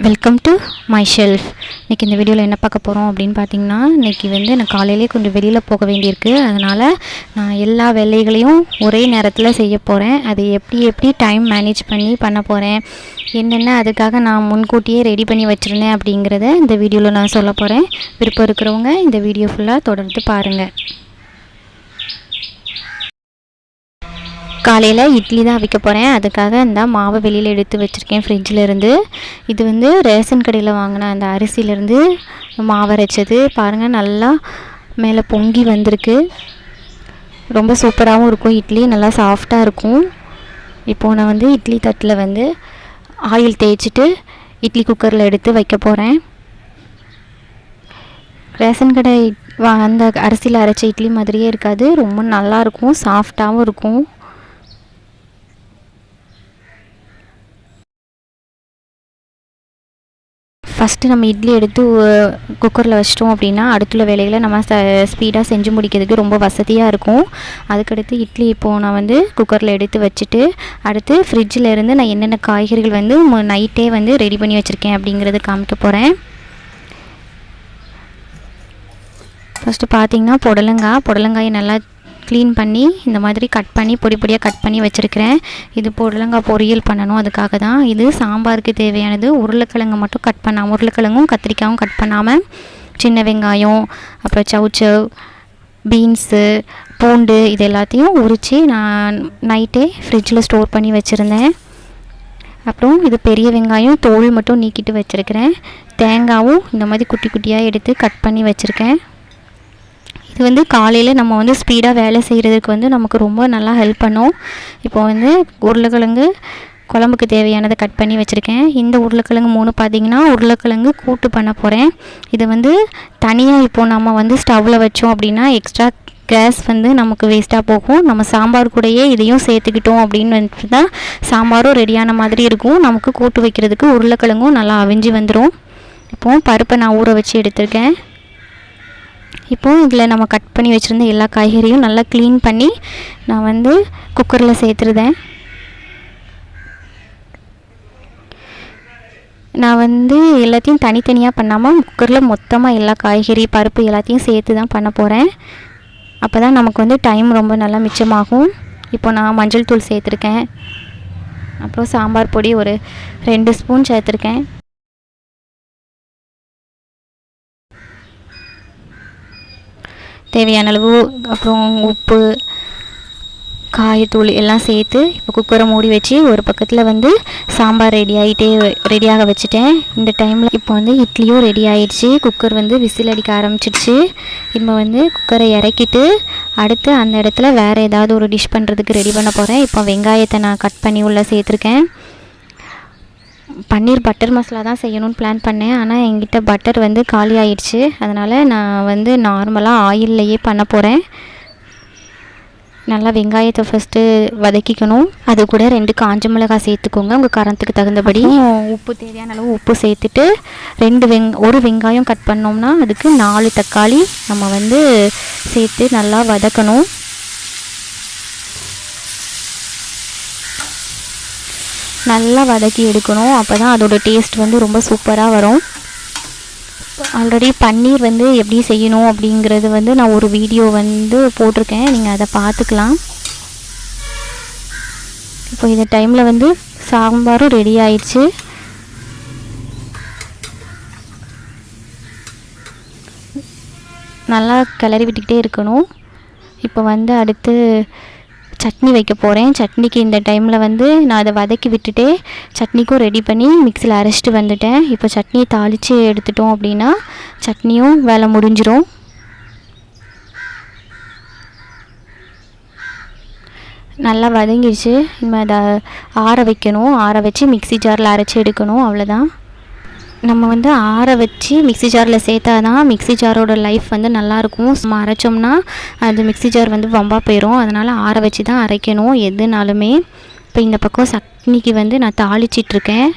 Welcome to my shelf இன்றைக்கி இந்த வீடியோவில் என்ன பார்க்க போகிறோம் அப்படின்னு பார்த்தீங்கன்னா இன்றைக்கி வந்து நான் காலையிலே கொஞ்சம் வெளியில் போக வேண்டியிருக்கு. அதனால் நான் எல்லா வேலைகளையும் ஒரே நேரத்தில் செய்ய போகிறேன் அது எப்படி எப்படி டைம் மேனேஜ் பண்ணி பண்ண போகிறேன் என்னென்ன அதுக்காக நான் முன்கூட்டியே ரெடி பண்ணி வச்சுருந்தேன் அப்படிங்கிறத இந்த வீடியோவில் நான் சொல்ல போகிறேன் விருப்பம் இருக்கிறவங்க இந்த வீடியோ ஃபுல்லாக தொடர்ந்து பாருங்கள் காலையில் இட்லி தான் அவிக்க போகிறேன் அதுக்காக இந்த மாவை வெளியில் எடுத்து வச்சுருக்கேன் ஃப்ரிட்ஜில் இருந்து. இது வந்து ரேஷன் கடையில் வாங்கின அந்த அரிசியிலேருந்து மாவு அரைச்சது. பாருங்கள் நல்லா மேலே பொங்கி வந்திருக்கு. ரொம்ப சூப்பராகவும் இருக்கும் இட்லி. நல்லா சாஃப்டாக இருக்கும். இப்போது நான் வந்து இட்லி தட்டில் வந்து ஆயில் தேய்ச்சிட்டு இட்லி குக்கரில் எடுத்து வைக்க போகிறேன் ரேஷன் கடை வா அந்த அரிசியில் அரைச்ச இட்லி மாதிரியே இருக்காது. ரொம்ப நல்லாயிருக்கும் சாஃப்டாகவும் இருக்கும். ஃபஸ்ட்டு நம்ம இட்லி எடுத்து குக்கரில் வச்சிட்டோம் அப்படின்னா அடுத்துள்ள வேலைகளை நம்ம ச ஸ்பீடாக செஞ்சு முடிக்கிறதுக்கு ரொம்ப வசதியாக இருக்கும். அதுக்கடுத்து இட்லி இப்போது நான் வந்து குக்கரில் எடுத்து வச்சுட்டு அடுத்து ஃப்ரிட்ஜில் இருந்து நான் என்னென்ன காய்கறிகள் வந்து நைட்டே வந்து ரெடி பண்ணி வச்சுருக்கேன் அப்படிங்கிறது காமிக்க போகிறேன் ஃபஸ்ட்டு பார்த்திங்கன்னா புடலங்காய். புடலங்காயை நல்லா க்ளீன் பண்ணி இந்த மாதிரி கட் பண்ணி பொடி பொடியாக கட் பண்ணி வச்சுருக்கிறேன். இது புடலங்காய் பொரியல் பண்ணணும் அதுக்காக தான். இது சாம்பாருக்கு தேவையானது. உருளைக்கிழங்கு மட்டும் கட் பண்ணாமல் உருளைக்கிழங்கும் கத்திரிக்காயும் கட் பண்ணாமல் சின்ன வெங்காயம் அப்புறம் சவுச்சவ் பீன்ஸு பூண்டு இது எல்லாத்தையும் உரித்து நான் நைட்டே ஃப்ரிட்ஜில் ஸ்டோர் பண்ணி வச்சுருந்தேன். அப்புறம் இது பெரிய வெங்காயம் தோல் மட்டும் நீக்கிட்டு வச்சுருக்கிறேன். தேங்காயும் இந்த மாதிரி குட்டி குட்டியாக எடுத்து கட் பண்ணி வச்சுருக்கேன். இது வந்து காலையில் நம்ம வந்து ஸ்பீடாக வேலை செய்கிறதுக்கு வந்து நமக்கு ரொம்ப நல்லா ஹெல்ப் பண்ணும். இப்போ வந்து உருளைக்கிழங்கு குழம்புக்கு தேவையானதை கட் பண்ணி வச்சுருக்கேன். இந்த உருளைக்கிழங்கு மூணு பார்த்திங்கன்னா உருளைக்கிழங்கு கூட்டு பண்ண போகிறேன் இது வந்து தனியாக இப்போது நம்ம வந்து ஸ்டவ்வில் வச்சோம் அப்படின்னா எக்ஸ்ட்ரா கேஸ் வந்து நமக்கு வேஸ்ட்டாக போகும். நம்ம சாம்பார் கூடயே இதையும் சேர்த்துக்கிட்டோம் அப்படின்னு தான் சாம்பாரும் ரெடியான மாதிரி இருக்கும். நமக்கு கூட்டு வைக்கிறதுக்கு உருளைக்கிழங்கும் நல்லா அவிஞ்சு வந்துடும் இப்போது பருப்பை நான் ஊற வச்சு எடுத்திருக்கேன். இப்போது இதில் நம்ம கட் பண்ணி வச்சுருந்த எல்லா காய்கறியும் நல்லா க்ளீன் பண்ணி நான் வந்து குக்கரில் சேர்த்துருதேன். நான் வந்து எல்லாத்தையும் தனித்தனியாக பண்ணாமல் குக்கரில் மொத்தமாக எல்லா காய்கறி பருப்பு எல்லாத்தையும் சேர்த்து தான் பண்ண போகிறேன் அப்போ தான் நமக்கு வந்து டைம் ரொம்ப நல்லா மிச்சமாகும். இப்போ நான் மஞ்சள் தூள் சேர்த்துருக்கேன். அப்புறம் சாம்பார் பொடி ஒரு ரெண்டு ஸ்பூன் சேர்த்துருக்கேன். தேவையான அளவு அப்புறம் உப்பு காயத்தூள் எல்லாம் சேர்த்து இப்போ குக்கரை மூடி வச்சு ஒரு பக்கத்தில் வந்து சாம்பார் ரெடி ஆகிட்டே ரெடியாக வச்சுட்டேன். இந்த டைமில் இப்போ வந்து இட்லியும் ரெடி ஆகிடுச்சு குக்கர் வந்து விசில் அடிக்க ஆரம்பிச்சிடுச்சு. இப்போ வந்து குக்கரை இறக்கிட்டு அடுத்து அந்த இடத்துல வேறு ஏதாவது ஒரு டிஷ் பண்ணுறதுக்கு ரெடி பண்ண போகிறேன் இப்போ வெங்காயத்தை நான் கட் பண்ணி உள்ளே சேர்த்துருக்கேன். பன்னீர் பட்டர் மசாலா தான் செய்யணும்னு பிளான் பண்ணேன். ஆனால் என்கிட்ட பட்டர் வந்து காலி ஆயிடுச்சு. அதனால் நான் வந்து நார்மலாக ஆயில்லையே பண்ண போகிறேன் நல்லா வெங்காயத்தை ஃபஸ்ட்டு வதக்கிக்கணும். அது கூட ரெண்டு காஞ்ச மிளகாய் சேர்த்துக்கோங்க. உங்கள் காரத்துக்கு தகுந்தபடி. உப்பு தேவையான அளவு உப்பு சேர்த்துட்டு ரெண்டு வெங் ஒரு வெங்காயம் கட் பண்ணோம்னா அதுக்கு நாலு தக்காளி நம்ம வந்து சேர்த்து நல்லா வதக்கணும். நல்லா வதக்கி எடுக்கணும். அப்போ தான் அதோடய டேஸ்ட் வந்து ரொம்ப சூப்பராக வரும். ஆல்ரெடி பன்னீர் வந்து எப்படி செய்யணும் அப்படிங்கிறது வந்து நான் ஒரு வீடியோ வந்து போட்டிருக்கேன். நீங்கள் அதை பார்த்துக்கலாம். இப்போ இந்த டைமில் வந்து சாம்பாரும் ரெடி ஆயிடுச்சு. நல்லா கிளறி விட்டுக்கிட்டே இருக்கணும். இப்போ வந்து அடுத்து சட்னி வைக்க போகிறேன் சட்னிக்கு இந்த டைமில் வந்து நான் அதை வதக்கி விட்டுட்டே சட்னிக்கும் ரெடி பண்ணி மிக்சியில் அரைச்சிட்டு வந்துட்டேன். இப்போ சட்னியை தாளித்து எடுத்துட்டோம் அப்படின்னா சட்னியும் வேலை முடிஞ்சிரும். நல்லா வதங்கிடுச்சு. இனிமேல் அதை ஆற வைக்கணும். ஆற வச்சு மிக்சி ஜாரில் அரைச்சி எடுக்கணும். அவ்வளோதான் நம்ம வந்து ஆற வச்சு மிக்சி ஜாரில் சேர்த்தா தான் மிக்சி ஜாரோட லைஃப் வந்து நல்லாயிருக்கும். நம்ம அரைச்சோம்னா அது மிக்சி ஜார் வந்து வம்பாக போயிடும் அதனால் ஆற வச்சு தான் அரைக்கணும் எதுனாலுமே. இப்போ இந்த பக்கம் சட்னிக்கு வந்து நான் தாளிச்சிட்ருக்கேன்.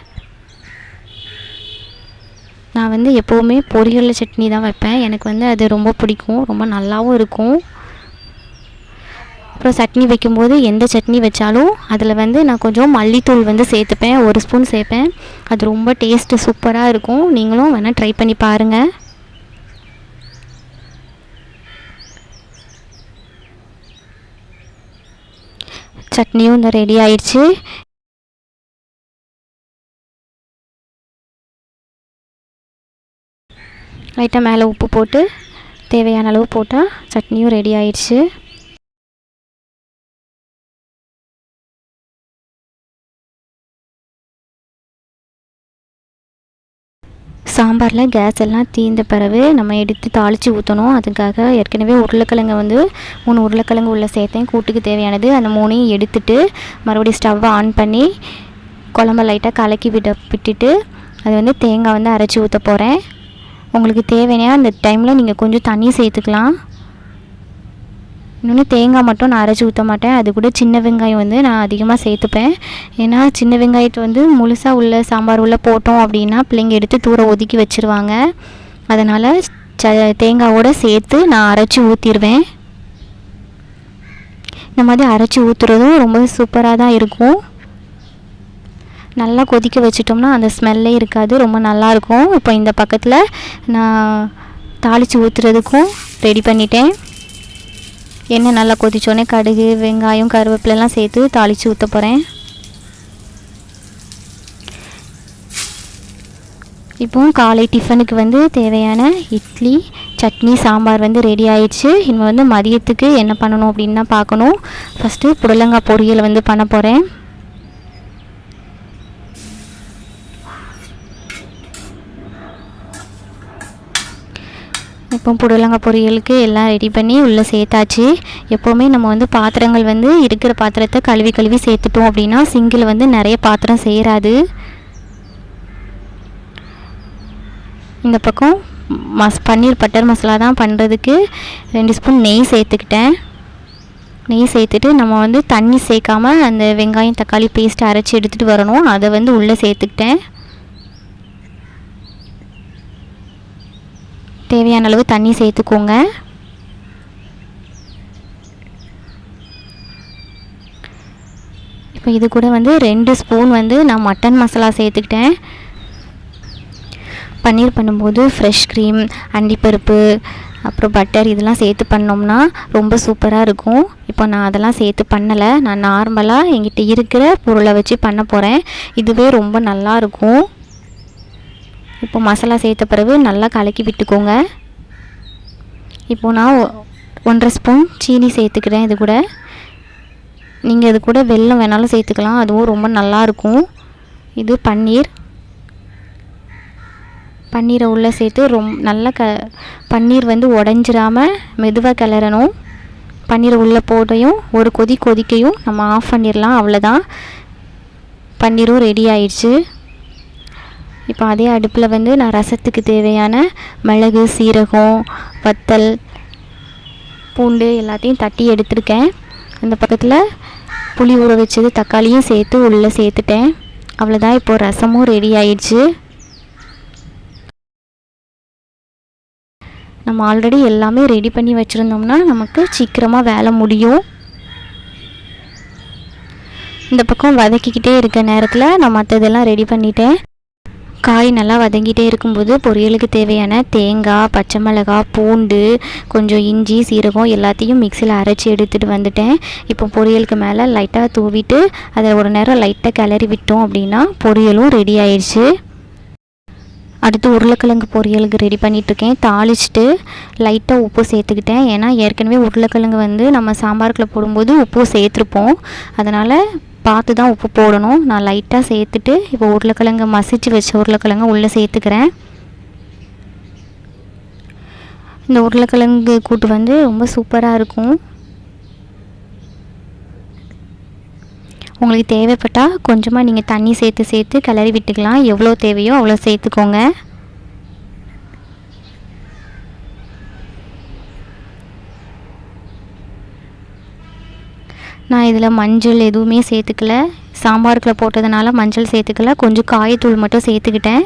நான் வந்து எப்போவுமே பொரியல் சட்னி தான் வைப்பேன். எனக்கு வந்து அது ரொம்ப பிடிக்கும். ரொம்ப நல்லாவும் இருக்கும். அப்புறம் சட்னி வைக்கும்போது எந்த சட்னி வச்சாலும் அதில் வந்து நான் கொஞ்சம் மல்லித்தூள் வந்து சேர்த்துப்பேன் ஒரு ஸ்பூன் சேர்ப்பேன். அது ரொம்ப டேஸ்ட்டு சூப்பராக இருக்கும். நீங்களும் வேணால் ட்ரை பண்ணி பாருங்கள் சட்னியும் இந்த ரெடி ஆயிடுச்சு. லைட்டாக மேலே உப்பு போட்டு தேவையான அளவு போட்டால் சட்னியும் ரெடி ஆயிடுச்சு. சாம்பாரில் கேஸ் எல்லாம் தீர்ந்த பிறகு நம்ம எடுத்து தாளித்து ஊற்றணும் அதுக்காக ஏற்கனவே உருளைக்கிழங்கு வந்து மூணு உருளைக்கிழங்கு உள்ள சேர்த்தேன் கூட்டுக்கு தேவையானது. அந்த மூணையும் எடுத்துட்டு மறுபடியும் ஸ்டவ்வை ஆன் பண்ணி குழம்ப லைட்டாக கலக்கி விட விட்டுட்டு அது வந்து தேங்காய் வந்து அரைச்சி ஊற்ற போகிறேன் உங்களுக்கு தேவையான அந்த டைமில் நீங்கள் கொஞ்சம் தண்ணி சேர்த்துக்கலாம். இன்னொன்று தேங்காய் மட்டும் நான் அரைச்சி ஊற்ற மாட்டேன். அது கூட சின்ன வெங்காயம் வந்து நான் அதிகமாக சேர்த்துப்பேன். ஏன்னா சின்ன வெங்காயத்தை வந்து முழுசாக உள்ள சாம்பார் உள்ள போட்டோம் அப்படின்னா பிள்ளைங்க எடுத்து தூர ஒதுக்கி வச்சுருவாங்க. அதனால் ச தேங்காவோடு சேர்த்து நான் அரைச்சி ஊற்றிடுவேன் இந்த மாதிரி அரைச்சி ஊற்றுறதும் ரொம்ப சூப்பராக தான் இருக்கும். நல்லா கொதிக்க வச்சிட்டோம்னா அந்த ஸ்மெல்லே இருக்காது. ரொம்ப நல்லாயிருக்கும் இப்போ இந்த பக்கத்தில் நான் தாளித்து ஊற்றுறதுக்கும் ரெடி பண்ணிட்டேன். எண்ணெய் நல்லா கொதிச்சோடனே கடுகு வெங்காயம் கருவேப்பிலெல்லாம் சேர்த்து தாளித்து ஊற்ற போகிறேன் இப்போ காலை டிஃபனுக்கு வந்து தேவையான இட்லி சட்னி சாம்பார் வந்து ரெடி ஆயிடுச்சு. இனிமேல் வந்து மதியத்துக்கு என்ன பண்ணணும் அப்படின்னு பார்க்கணும். ஃபஸ்ட்டு புடலங்காய் பொரியல் வந்து பண்ண போகிறேன் இப்போ புடலங்காய் பொரியலுக்கு எல்லாம் ரெடி பண்ணி உள்ளே சேர்த்தாச்சு. எப்போவுமே நம்ம வந்து பாத்திரங்கள் வந்து இருக்கிற பாத்திரத்தை கழுவி கழுவி சேர்த்துட்டோம் அப்படின்னா சிங்கில் வந்து நிறைய பாத்திரம் சேராது. இந்த பக்கம் மஸ் பன்னீர் பட்டர் மசாலா தான் பண்ணுறதுக்கு ரெண்டு ஸ்பூன் நெய் சேர்த்துக்கிட்டேன். நெய் சேர்த்துட்டு நம்ம வந்து தண்ணி சேர்க்காம அந்த வெங்காயம் தக்காளி பேஸ்ட் அரைச்சி எடுத்துகிட்டு வரணும். அதை வந்து உள்ளே சேர்த்துக்கிட்டேன். தேவையான அளவு தண்ணி சேர்த்துக்கோங்க. இப்போ இது கூட வந்து ரெண்டு ஸ்பூன் வந்து நான் மட்டன் மசாலா சேர்த்துக்கிட்டேன். பன்னீர் பண்ணும்போது ஃப்ரெஷ் க்ரீம் அண்டிப்பருப்பு அப்புறம் பட்டர் இதெல்லாம் சேர்த்து பண்ணோம்னா ரொம்ப சூப்பராக இருக்கும். இப்போ நான் அதெல்லாம் சேர்த்து பண்ணலை. நான் நார்மலாக எங்கிட்ட இருக்கிற பொருளை வச்சு பண்ண போகிறேன் இதுவே ரொம்ப நல்லாயிருக்கும் இப்போ மசாலா சேர்த்த பிறகு நல்லா கலக்கி விட்டுக்கோங்க. இப்போது நான் ஒ- ஒன்றரை ஸ்பூன் சீனி சேர்த்துக்கிறேன் இது கூட. நீங்கள் இது கூட வெல்லம் வேணாலும் சேர்த்துக்கலாம். அதுவும் ரொம்ப நல்லா இருக்கும். இது பன்னீர். பன்னீரை உள்ளே சேர்த்து ரொம் நல்லா க பன்னீர் வந்து உடஞ்சிராமல் மெதுவாக கிளறணும். பன்னீரை உள்ளே போட்டையும் ஒரு கொதி கொதிக்கையும் நம்ம ஆஃப் பண்ணிடலாம் அவ்வளோதான் பன்னீரும் ரெடி ஆயிடுச்சு. இப்போ அதே அடுப்பில் வந்து நான் ரசத்துக்கு தேவையான மிளகு சீரகம் வத்தல் பூண்டு எல்லாத்தையும் தட்டி எடுத்திருக்கேன். அந்த பக்கத்தில் புளி ஊற வச்சது தக்காளியும் சேர்த்து உள்ளே சேர்த்துட்டேன். அவ்வளோதான் இப்போ ரசமும் ரெடி ஆயிடுச்சு. நம்ம ஆல்ரெடி எல்லாமே ரெடி பண்ணி வச்சுருந்தோம்னா நமக்கு சீக்கிரமாக வேலை முடியும். இந்த பக்கம் வதக்கிக்கிட்டே இருக்க நேரத்தில் நான் மற்றதெல்லாம் ரெடி பண்ணிட்டேன். காய் நல்லா வதங்கிட்டே இருக்கும்போது பொரியலுக்கு தேவையான தேங்காய் பச்சை மிளகாய் பூண்டு கொஞ்சம் இஞ்சி சீரகம் எல்லாத்தையும் மிக்சியில் அரைச்சி எடுத்துகிட்டு வந்துட்டேன். இப்போ பொரியலுக்கு மேலே லைட்டாக தூவிட்டு அதை ஒரு நேரம் லைட்டாக கிளறி விட்டோம் அப்படின்னா பொரியலும் ரெடி ஆயிடுச்சு. அடுத்து உருளைக்கிழங்கு பொரியலுக்கு ரெடி பண்ணிகிட்ருக்கேன் தாளிச்சிட்டு லைட்டாக உப்பு சேர்த்துக்கிட்டேன். ஏன்னா ஏற்கனவே உருளைக்கிழங்கு வந்து நம்ம சாம்பாருக்குள்ள போடும்போது உப்பு சேர்த்துருப்போம். அதனால் பார்த்து தான் உப்பு போடணும். நான் லைட்டாக சேர்த்துட்டு இப்போ உருளைக்கிழங்கு மசிச்சு வச்ச உருளைக்கிழங்கு உள்ளே சேர்த்துக்கிறேன். இந்த உருளைக்கிழங்கு கூட்டு வந்து ரொம்ப சூப்பராக இருக்கும். உங்களுக்கு தேவைப்பட்டால் கொஞ்சமாக நீங்கள் தண்ணி சேர்த்து சேர்த்து கிளறி விட்டுக்கலாம். எவ்வளோ தேவையோ அவ்வளோ சேர்த்துக்கோங்க. நான் இதில் மஞ்சள் எதுவுமே சேர்த்துக்கல. சாம்பாருக்குள்ள போட்டதுனால மஞ்சள் சேர்த்துக்கல. கொஞ்சம் காயத்தூள் மட்டும் சேர்த்துக்கிட்டேன்.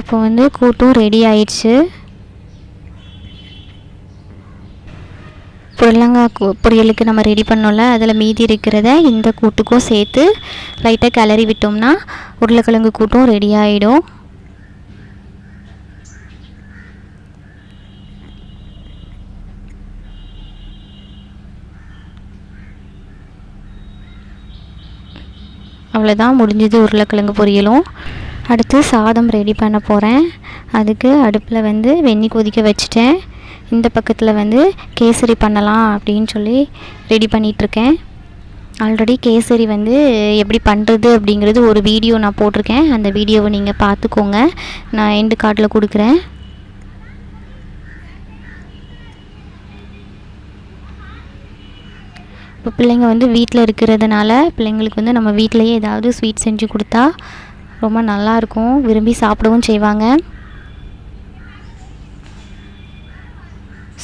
இப்போ வந்து கூட்டும் ரெடி ஆயிடுச்சு. புடலங்காய் பொரியலுக்கு நம்ம ரெடி பண்ணோம்ல அதில் மீதி இருக்கிறத இந்த கூட்டுக்கும் சேர்த்து லைட்டாக கிளறி விட்டோம்னா உருளைக்கிழங்கு கூட்டும் ரெடி ஆகிடும் அவ்வளோதான் முடிஞ்சது உருளைக்கிழங்கு பொரியலும். அடுத்து சாதம் ரெடி பண்ண போகிறேன் அதுக்கு அடுப்பில் வந்து வெந்நி கொதிக்க வச்சுட்டேன். இந்த பக்கத்தில் வந்து கேசரி பண்ணலாம் அப்படின்னு சொல்லி ரெடி பண்ணிகிட்ருக்கேன் ஆல்ரெடி கேசரி வந்து எப்படி பண்ணுறது அப்படிங்கிறது ஒரு வீடியோ நான் போட்டிருக்கேன். அந்த வீடியோவை நீங்கள் பார்த்துக்கோங்க. நான் எண்டு கார்டில் கொடுக்குறேன். இப்போ பிள்ளைங்க வந்து வீட்டில் இருக்கிறதுனால பிள்ளைங்களுக்கு வந்து நம்ம வீட்டிலையே ஏதாவது ஸ்வீட் செஞ்சு கொடுத்தா ரொம்ப நல்லாயிருக்கும். விரும்பி சாப்பிடவும் செய்வாங்க.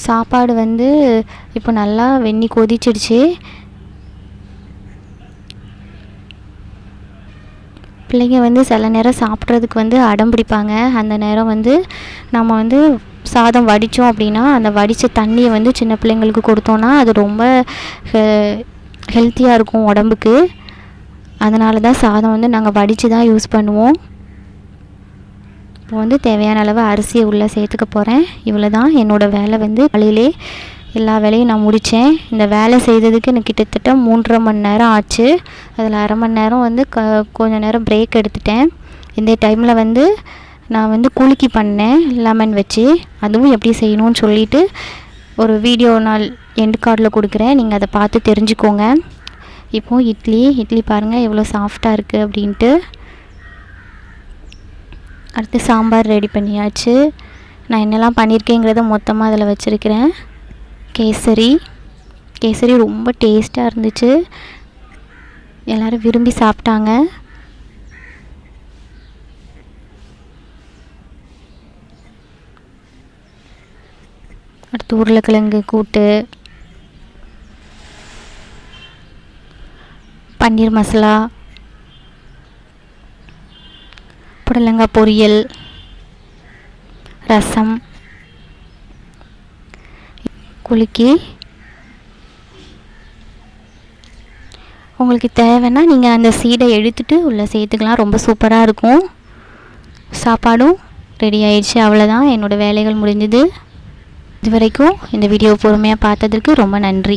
சாப்பாடு வந்து இப்போ நல்லா வெந்நி கொதிச்சிடுச்சு. பிள்ளைங்க வந்து சில நேரம் சாப்பிட்றதுக்கு வந்து அடம் பிடிப்பாங்க. அந்த நேரம் வந்து நம்ம வந்து சாதம் வடித்தோம் அப்படின்னா அந்த வடித்த தண்ணியை வந்து சின்ன பிள்ளைங்களுக்கு கொடுத்தோன்னா அது ரொம்ப ஹெல்த்தியாக இருக்கும் உடம்புக்கு. அதனால தான் சாதம் வந்து நாங்கள் வடித்து தான் யூஸ் பண்ணுவோம். இப்போ வந்து தேவையான அளவு அரிசியை உள்ளே சேர்த்துக்க போகிறேன் இவ்வளோ தான். என்னோடய வேலை வந்து காலையிலே எல்லா வேலையும் நான் முடித்தேன் இந்த வேலை செய்ததுக்கு எனக்கு கிட்டத்தட்ட மூன்றரை மணி நேரம் ஆச்சு. அதில் அரை மணி நேரம் வந்து க கொஞ்ச நேரம் பிரேக் எடுத்துட்டேன். இந்த டைமில் வந்து நான் வந்து குலுக்கி பண்ணேன் லெமன் வச்சு. அதுவும் எப்படி செய்யணும்னு சொல்லிவிட்டு ஒரு வீடியோ நாள் எண்டு கார்டில் கொடுக்குறேன். நீங்கள் அதை பார்த்து தெரிஞ்சுக்கோங்க. இப்போது இட்லி இட்லி பாருங்கள் எவ்வளோ சாஃப்டாக இருக்குது அப்படின்ட்டு. அடுத்து சாம்பார் ரெடி பண்ணியாச்சு. நான் என்னெல்லாம் பண்ணியிருக்கேங்கிறத மொத்தமாக அதில் வச்சுருக்கிறேன். கேசரி. கேசரி ரொம்ப டேஸ்ட்டாக இருந்துச்சு. எல்லோரும் விரும்பி சாப்பிட்டாங்க. அடுத்து உருளைக்கிழங்கு கூட்டு. பன்னீர் மசாலா. புடலங்காய் பொரியல். ரசம். குலுக்கி. உங்களுக்கு தேவைன்னா நீங்கள் அந்த சீடை எடுத்துகிட்டு உள்ளே சேர்த்துக்கலாம். ரொம்ப சூப்பராக இருக்கும். சாப்பாடும் ரெடி ஆயிடுச்சு. அவ்வளோதான் என்னோடய வேலைகள் முடிஞ்சுது. இது வரைக்கும் இந்த வீடியோ பொறுமையாக பார்த்ததற்கு ரொம்ப நன்றி.